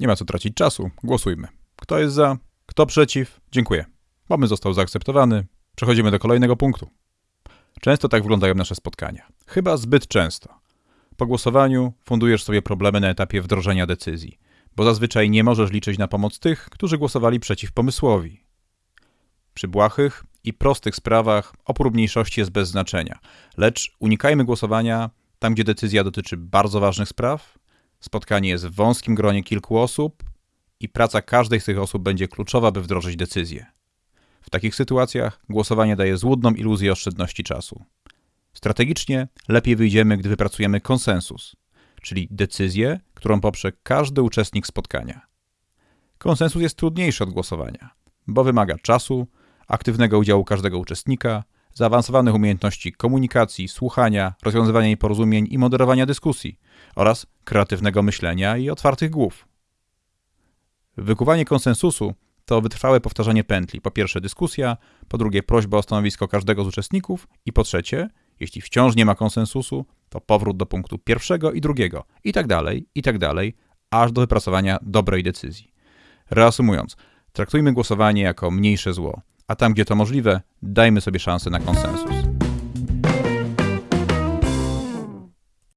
Nie ma co tracić czasu, głosujmy. Kto jest za, kto przeciw? Dziękuję. Pomysł został zaakceptowany. Przechodzimy do kolejnego punktu. Często tak wyglądają nasze spotkania. Chyba zbyt często. Po głosowaniu fundujesz sobie problemy na etapie wdrożenia decyzji, bo zazwyczaj nie możesz liczyć na pomoc tych, którzy głosowali przeciw pomysłowi. Przy błahych i prostych sprawach opór mniejszości jest bez znaczenia, lecz unikajmy głosowania tam, gdzie decyzja dotyczy bardzo ważnych spraw, spotkanie jest w wąskim gronie kilku osób i praca każdej z tych osób będzie kluczowa, by wdrożyć decyzję. W takich sytuacjach głosowanie daje złudną iluzję oszczędności czasu. Strategicznie lepiej wyjdziemy, gdy wypracujemy konsensus, czyli decyzję, którą poprze każdy uczestnik spotkania. Konsensus jest trudniejszy od głosowania, bo wymaga czasu, aktywnego udziału każdego uczestnika, zaawansowanych umiejętności komunikacji, słuchania, rozwiązywania nieporozumień i moderowania dyskusji oraz kreatywnego myślenia i otwartych głów. Wykuwanie konsensusu to wytrwałe powtarzanie pętli. Po pierwsze dyskusja, po drugie prośba o stanowisko każdego z uczestników i po trzecie, jeśli wciąż nie ma konsensusu, to powrót do punktu pierwszego i drugiego i tak dalej, i tak dalej, aż do wypracowania dobrej decyzji. Reasumując, traktujmy głosowanie jako mniejsze zło, a tam, gdzie to możliwe, dajmy sobie szansę na konsensus.